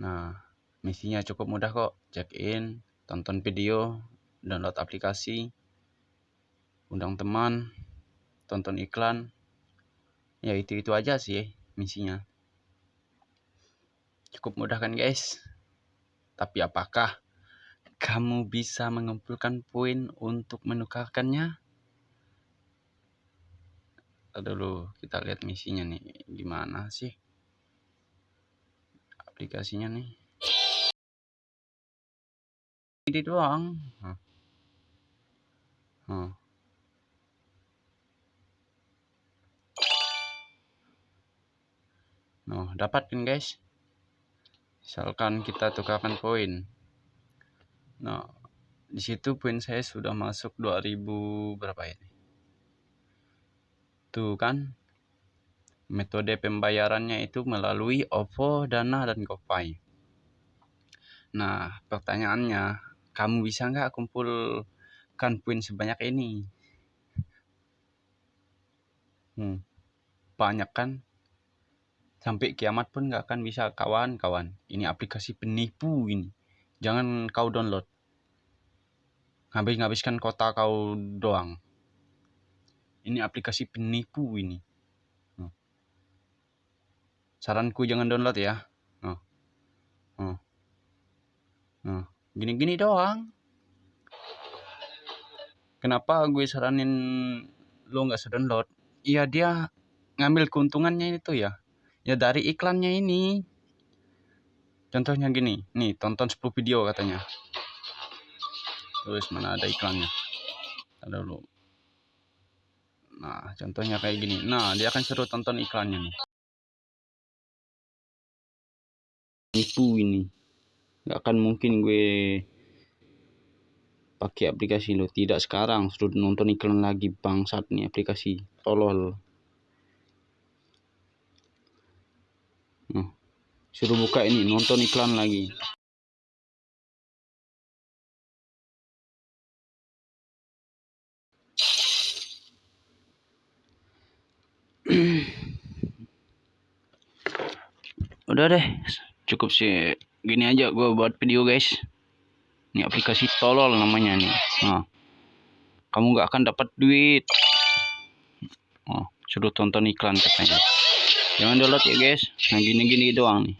Nah, misinya cukup mudah kok. Check in, tonton video, download aplikasi, undang teman, tonton iklan. Ya itu-itu aja sih misinya. Cukup mudah kan guys? Tapi apakah kamu bisa mengumpulkan poin untuk menukarkannya? Dulu kita lihat misinya nih gimana sih aplikasinya nih. Ini doang. Huh. Huh. Nah, dapat kan guys. Misalkan kita tukarkan poin. Nah di situ poin saya sudah masuk 2000 berapa ini? Tuh kan metode pembayarannya itu melalui OVO, Dana, dan GoPay. Nah, pertanyaannya, kamu bisa nggak kumpulkan poin sebanyak ini? Hmm, banyak kan? Sampai kiamat pun nggak akan bisa kawan-kawan. Ini aplikasi penipu ini. Jangan kau download. Habis-habiskan kota kau doang. Ini aplikasi penipu ini. Saranku jangan download ya. Oh. Oh. Oh. Gini-gini doang. Kenapa gue saranin lo nggak sedownload? Iya dia ngambil keuntungannya itu ya ya dari iklannya ini contohnya gini nih tonton 10 video katanya terus mana ada iklannya ada dulu nah contohnya kayak gini nah dia akan suruh tonton iklannya nih nipu ini. Nggak akan mungkin gue pakai aplikasi lo. Tidak sekarang. Sudah nonton iklan lagi bangsat nih aplikasi. Tolol. Nah, suruh buka ini, nonton iklan lagi. Udah deh, cukup sih gini aja gue buat video guys. Ini aplikasi tolol namanya nih. Nah, kamu gak akan dapat duit. Oh, suruh tonton iklan katanya jangan download ya guys nah gini-gini doang nih